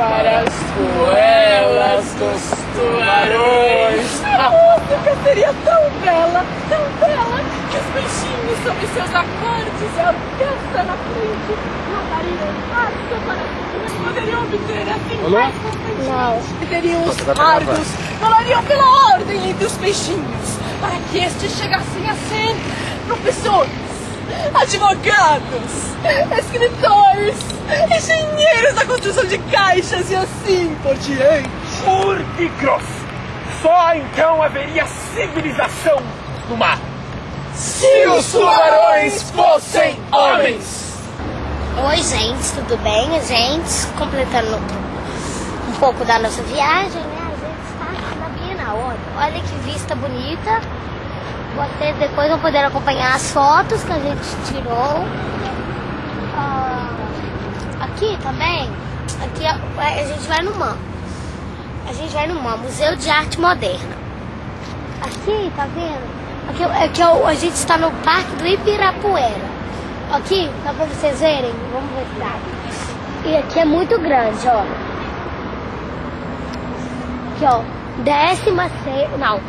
para as goelas dos tubarões. A música seria tão bela, tão bela, que os peixinhos sob seus acordes e a orquestra na frente nadariam harto para poderiam obter assim Alô? mais. E teriam os tá cargos, falariam pela ordem entre os peixinhos, para que estes chegassem a ser professores, advogados, escritores, construção de caixas e assim por diante. Urticros! Só então haveria civilização no mar. Se os tubarões fossem homens! Oi, gente, tudo bem? A gente, completando um pouco da nossa viagem, né? A gente está aqui na Bienal. Olha, olha que vista bonita. Vocês depois vão poder acompanhar as fotos que a gente tirou. Ah, aqui também, aqui a, a gente vai no MAM. A gente vai no MAM, Museu de Arte Moderna. Aqui, tá vendo? Aqui, aqui é a gente está no Parque do Ibirapuera. Aqui, dá pra vocês verem? Vamos ver se dá. E aqui é muito grande, ó. Aqui, ó. Décima se... Não,